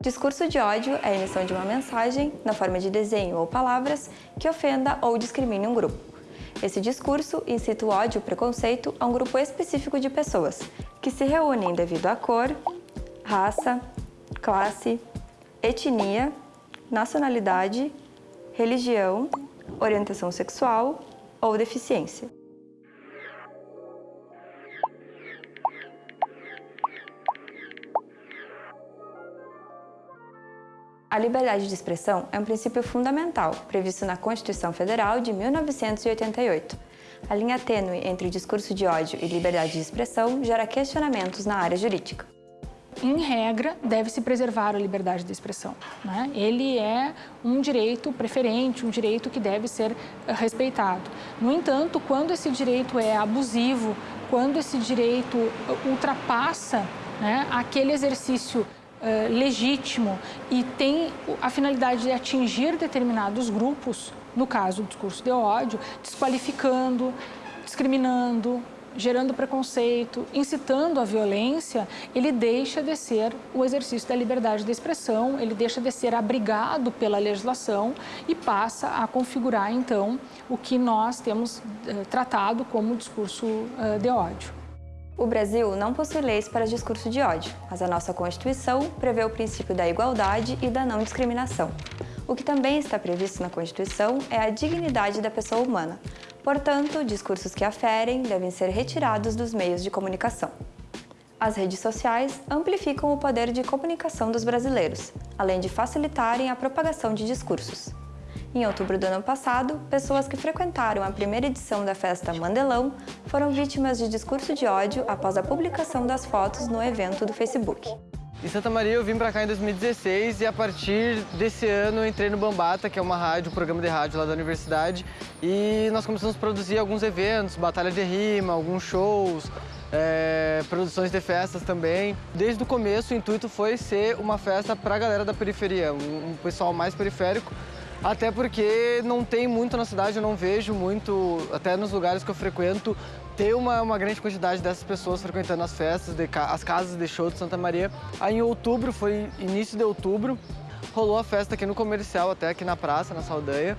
Discurso de ódio é a emissão de uma mensagem, na forma de desenho ou palavras, que ofenda ou discrimine um grupo. Esse discurso incita o ódio ou preconceito a um grupo específico de pessoas, que se reúnem devido à cor, raça, classe, etnia, nacionalidade, religião, orientação sexual ou deficiência. A liberdade de expressão é um princípio fundamental, previsto na Constituição Federal de 1988. A linha tênue entre discurso de ódio e liberdade de expressão gera questionamentos na área jurídica. Em regra, deve-se preservar a liberdade de expressão. Né? Ele é um direito preferente, um direito que deve ser eh, respeitado. No entanto, quando esse direito é abusivo, quando esse direito eh, ultrapassa né, aquele exercício uh, legítimo e tem a finalidade de atingir determinados grupos, no caso do discurso de ódio, desqualificando, discriminando, gerando preconceito, incitando a violência, ele deixa de ser o exercício da liberdade de expressão, ele deixa de ser abrigado pela legislação e passa a configurar, então, o que nós temos eh, tratado como discurso eh, de ódio. O Brasil não possui leis para discurso de ódio, mas a nossa Constituição prevê o princípio da igualdade e da não discriminação. O que também está previsto na Constituição é a dignidade da pessoa humana. Portanto, discursos que aferem devem ser retirados dos meios de comunicação. As redes sociais amplificam o poder de comunicação dos brasileiros, além de facilitarem a propagação de discursos. Em outubro do ano passado, pessoas que frequentaram a primeira edição da festa Mandelão foram vítimas de discurso de ódio após a publicação das fotos no evento do Facebook. Em Santa Maria eu vim para cá em 2016 e a partir desse ano entrei no Bambata, que é uma rádio, um programa de rádio lá da universidade, e nós começamos a produzir alguns eventos, batalha de rima, alguns shows, é, produções de festas também. Desde o começo o intuito foi ser uma festa para a galera da periferia, um pessoal mais periférico, até porque não tem muito na cidade, eu não vejo muito, até nos lugares que eu frequento, ter uma, uma grande quantidade dessas pessoas frequentando as festas, de, as casas de show de Santa Maria. Aí em outubro, foi início de outubro, rolou a festa aqui no comercial, até aqui na praça, na Saldanha.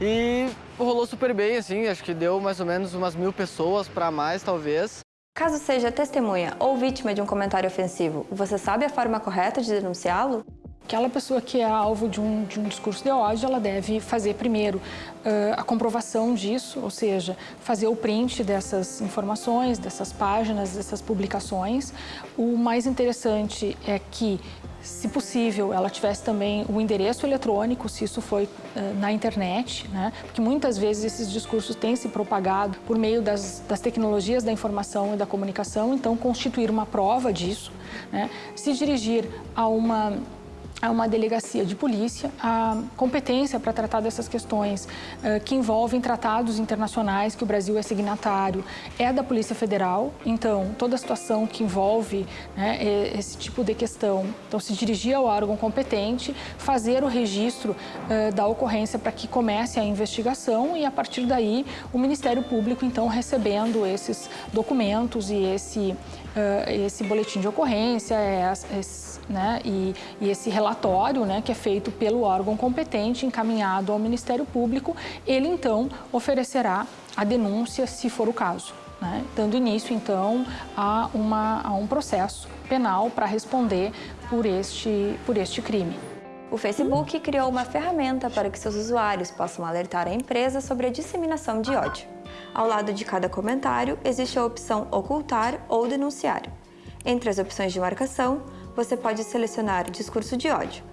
E rolou super bem, assim, acho que deu mais ou menos umas mil pessoas para mais, talvez. Caso seja testemunha ou vítima de um comentário ofensivo, você sabe a forma correta de denunciá-lo? Aquela pessoa que é alvo de um, de um discurso de ódio, ela deve fazer primeiro uh, a comprovação disso, ou seja, fazer o print dessas informações, dessas páginas, dessas publicações. O mais interessante é que se possível, ela tivesse também o endereço eletrônico, se isso foi uh, na internet, né? porque muitas vezes esses discursos têm se propagado por meio das, das tecnologias da informação e da comunicação, então constituir uma prova disso, né? se dirigir a uma a uma delegacia de polícia a competência para tratar dessas questões uh, que envolvem tratados internacionais que o Brasil é signatário é da Polícia Federal. Então, toda a situação que envolve né, esse tipo de questão, então se dirigir ao órgão competente, fazer o registro uh, da ocorrência para que comece a investigação e a partir daí o Ministério Público então recebendo esses documentos e esse uh, esse boletim de ocorrência, esse, né, e, e esse relatório né, que é feito pelo órgão competente, encaminhado ao Ministério Público, ele então oferecerá a denúncia, se for o caso. Né, dando início, então, a, uma, a um processo penal para responder por este, por este crime. O Facebook criou uma ferramenta para que seus usuários possam alertar a empresa sobre a disseminação de ódio. Ao lado de cada comentário, existe a opção Ocultar ou Denunciar. Entre as opções de marcação, você pode selecionar discurso de ódio.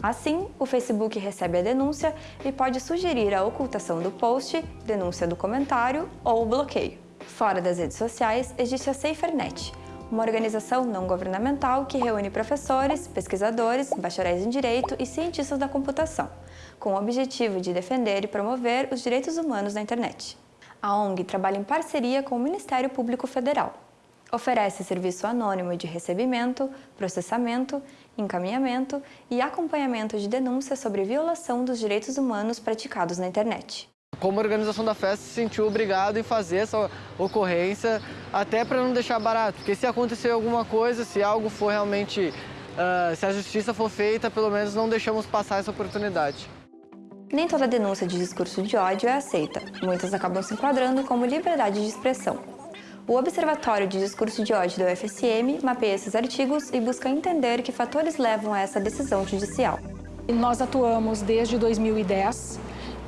Assim, o Facebook recebe a denúncia e pode sugerir a ocultação do post, denúncia do comentário ou bloqueio. Fora das redes sociais, existe a SaferNet, uma organização não governamental que reúne professores, pesquisadores, bacharéis em Direito e cientistas da computação, com o objetivo de defender e promover os direitos humanos na internet. A ONG trabalha em parceria com o Ministério Público Federal. Oferece serviço anônimo de recebimento, processamento, encaminhamento e acompanhamento de denúncias sobre violação dos direitos humanos praticados na internet. Como organização da festa, se sentiu obrigado em fazer essa ocorrência, até para não deixar barato, porque se acontecer alguma coisa, se algo for realmente uh, se a justiça for feita, pelo menos não deixamos passar essa oportunidade. Nem toda denúncia de discurso de ódio é aceita. Muitas acabam se enquadrando como liberdade de expressão. O Observatório de Discurso de Ódio do UFSM mapeia esses artigos e busca entender que fatores levam a essa decisão judicial. Nós atuamos desde 2010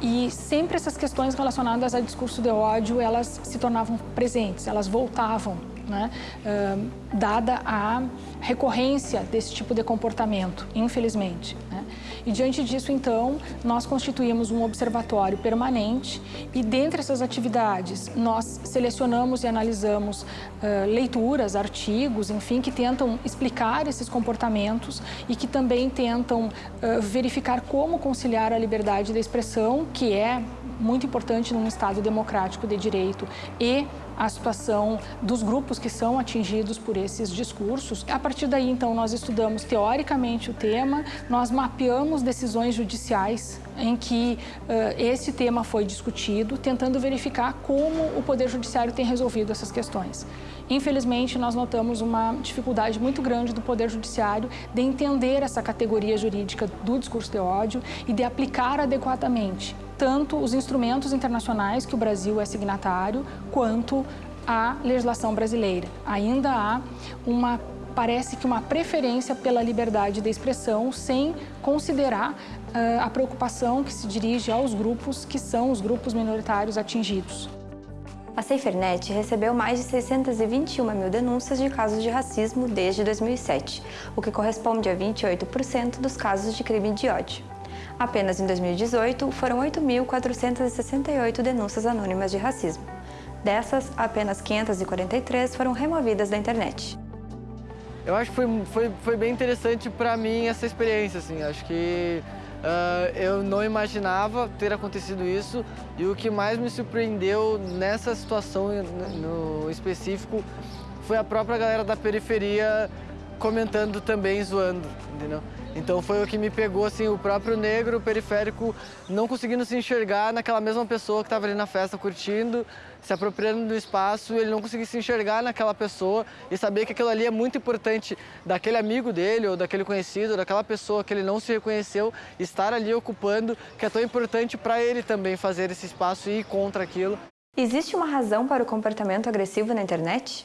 e sempre essas questões relacionadas a discurso de ódio, elas se tornavam presentes, elas voltavam, né? Uh, dada a recorrência desse tipo de comportamento, infelizmente. Né? E diante disso, então, nós constituímos um observatório permanente e dentre essas atividades nós selecionamos e analisamos uh, leituras, artigos, enfim, que tentam explicar esses comportamentos e que também tentam uh, verificar como conciliar a liberdade da expressão, que é muito importante num Estado democrático de direito, e a situação dos grupos que são atingidos por esses discursos. A partir daí, então, nós estudamos teoricamente o tema, nós mapeamos decisões judiciais em que uh, esse tema foi discutido, tentando verificar como o Poder Judiciário tem resolvido essas questões. Infelizmente, nós notamos uma dificuldade muito grande do Poder Judiciário de entender essa categoria jurídica do discurso de ódio e de aplicar adequadamente tanto os instrumentos internacionais que o Brasil é signatário, quanto a legislação brasileira. Ainda há uma parece que uma preferência pela liberdade de expressão sem considerar uh, a preocupação que se dirige aos grupos que são os grupos minoritários atingidos. A SaferNet recebeu mais de 621 mil denúncias de casos de racismo desde 2007, o que corresponde a 28% dos casos de crime de ódio. Apenas em 2018, foram 8.468 denúncias anônimas de racismo. Dessas, apenas 543 foram removidas da internet. Eu acho que foi, foi, foi bem interessante para mim essa experiência, assim. Acho que uh, eu não imaginava ter acontecido isso e o que mais me surpreendeu nessa situação no específico foi a própria galera da periferia comentando também, zoando, entendeu? Então foi o que me pegou, assim, o próprio negro periférico não conseguindo se enxergar naquela mesma pessoa que estava ali na festa curtindo, se apropriando do espaço, ele não conseguia se enxergar naquela pessoa e saber que aquilo ali é muito importante daquele amigo dele ou daquele conhecido, daquela pessoa que ele não se reconheceu, estar ali ocupando, que é tão importante para ele também fazer esse espaço e ir contra aquilo. Existe uma razão para o comportamento agressivo na internet?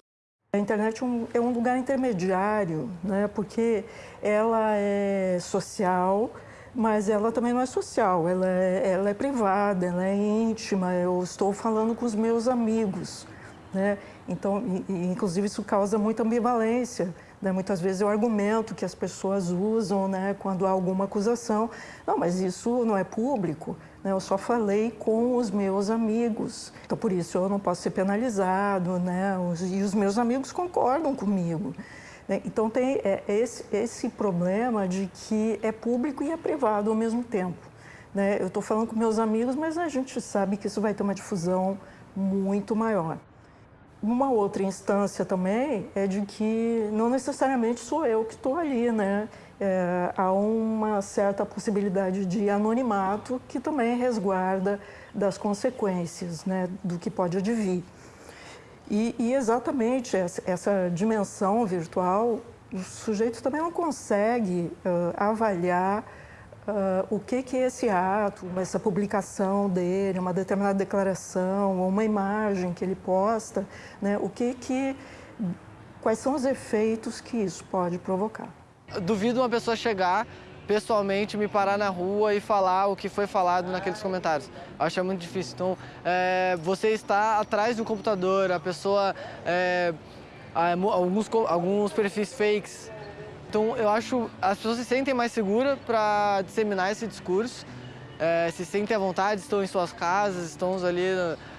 A internet é um, é um lugar intermediário, né? porque ela é social, mas ela também não é social, ela é, ela é privada, ela é íntima, eu estou falando com os meus amigos. Né? Então, e, inclusive, isso causa muita ambivalência. Né? Muitas vezes é o argumento que as pessoas usam né? quando há alguma acusação. Não, mas isso não é público. Né? Eu só falei com os meus amigos. Então, por isso, eu não posso ser penalizado, né? e os meus amigos concordam comigo. Né? Então, tem é, esse, esse problema de que é público e é privado ao mesmo tempo. Né? Eu estou falando com meus amigos, mas a gente sabe que isso vai ter uma difusão muito maior. Uma outra instância também é de que não necessariamente sou eu que estou ali, né? é, há uma certa possibilidade de anonimato que também resguarda das consequências né, do que pode advir. E, e exatamente essa, essa, dimensão virtual, o sujeito também não consegue uh, avaliar uh, o que, que esse ato, essa publicação dele, uma determinada declaração, ou uma imagem que ele posta, né, o que que, quais são os efeitos que isso pode provocar duvido uma pessoa chegar pessoalmente, me parar na rua e falar o que foi falado naqueles comentários. Acho que é muito difícil. Então, é, você está atrás do computador, a pessoa... É, alguns, alguns perfis fakes. Então, eu acho as pessoas se sentem mais seguras para disseminar esse discurso, é, se sentem à vontade, estão em suas casas, estão ali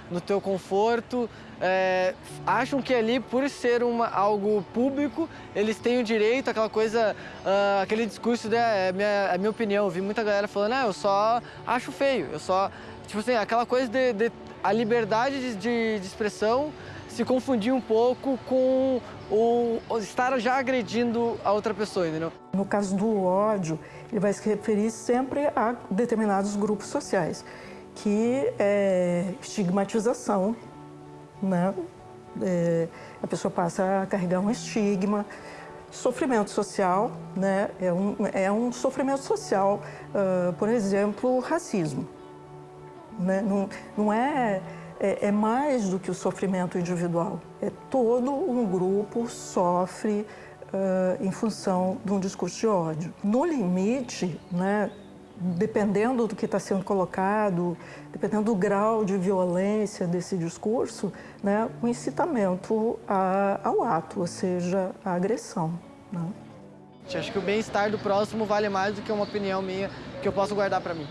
no, no teu conforto, é, acham que ali, por ser uma, algo público, eles têm o direito, aquela coisa, uh, aquele discurso, de, é, minha, é minha opinião. Eu vi muita galera falando, ah, eu só acho feio, eu só... Tipo assim, aquela coisa de, de a liberdade de, de, de, expressão se confundir um pouco com o, o, estar já agredindo a outra pessoa, entendeu? No caso do ódio, ele vai se referir sempre a determinados grupos sociais, que é estigmatização né? É, a pessoa passa a carregar um estigma Sofrimento social, né? É um, é um sofrimento social, uh, por exemplo, racismo. Né? Não, não é, é, é, mais do que o sofrimento individual. É todo um grupo sofre uh, em função de um discurso de ódio. No limite, né, dependendo do que está sendo colocado, dependendo do grau de violência desse discurso, né, o incitamento a, ao ato, ou seja, a agressão. Né? Acho que o bem-estar do próximo vale mais do que uma opinião minha que eu posso guardar para mim.